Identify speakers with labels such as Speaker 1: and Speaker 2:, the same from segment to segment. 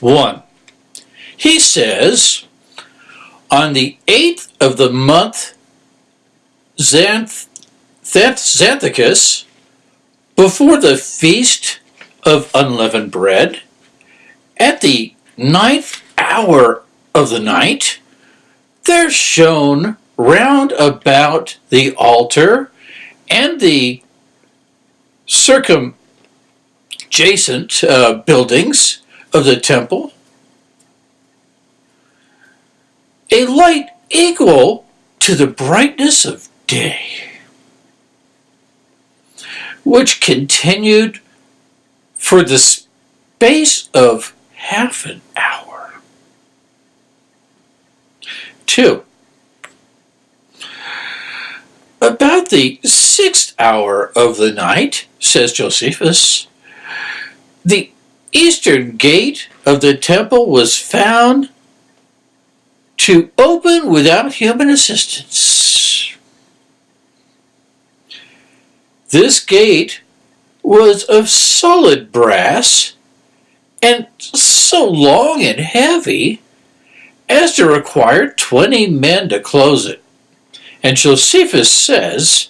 Speaker 1: 1. He says, On the eighth of the month, Xanth- Xanthicus, before the feast of unleavened bread, at the ninth hour of the night, there shone round about the altar and the circumjacent uh, buildings of the temple a light equal to the brightness of day, which continued for the space of half an hour. Two, about the sixth hour of the night, says Josephus, the eastern gate of the temple was found to open without human assistance. This gate was of solid brass and so long and heavy as to require 20 men to close it. And Josephus says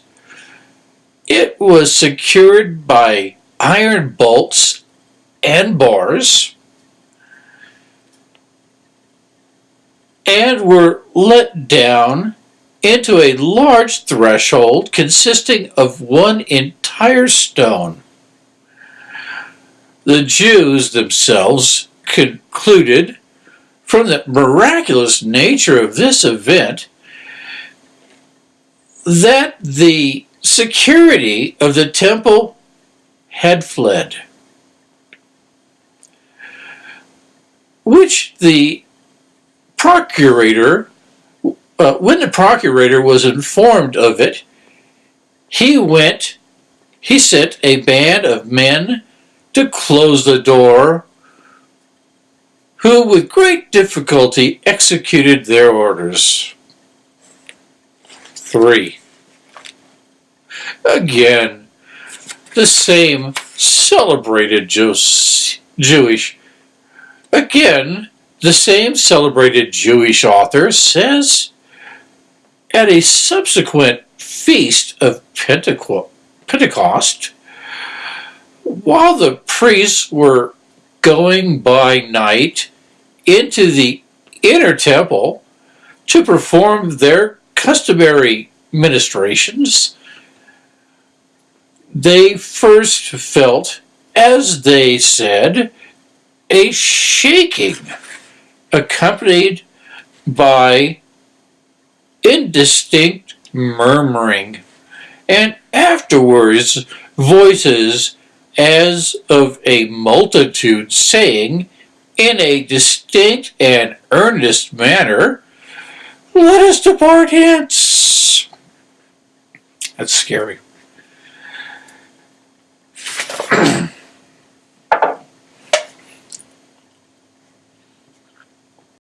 Speaker 1: it was secured by iron bolts and bars and were let down into a large threshold consisting of one entire stone. The Jews themselves concluded from the miraculous nature of this event that the security of the temple had fled, which the procurator, uh, when the procurator was informed of it, he went, he sent a band of men to close the door, who with great difficulty executed their orders. 3. Again, the same celebrated Jewish, again, the same celebrated Jewish author says, at a subsequent feast of Pentecost, while the priests were going by night into the inner temple to perform their customary ministrations, they first felt, as they said, a shaking accompanied by indistinct murmuring, and afterwards voices as of a multitude saying, in a distinct and earnest manner, Let us depart hence. That's scary.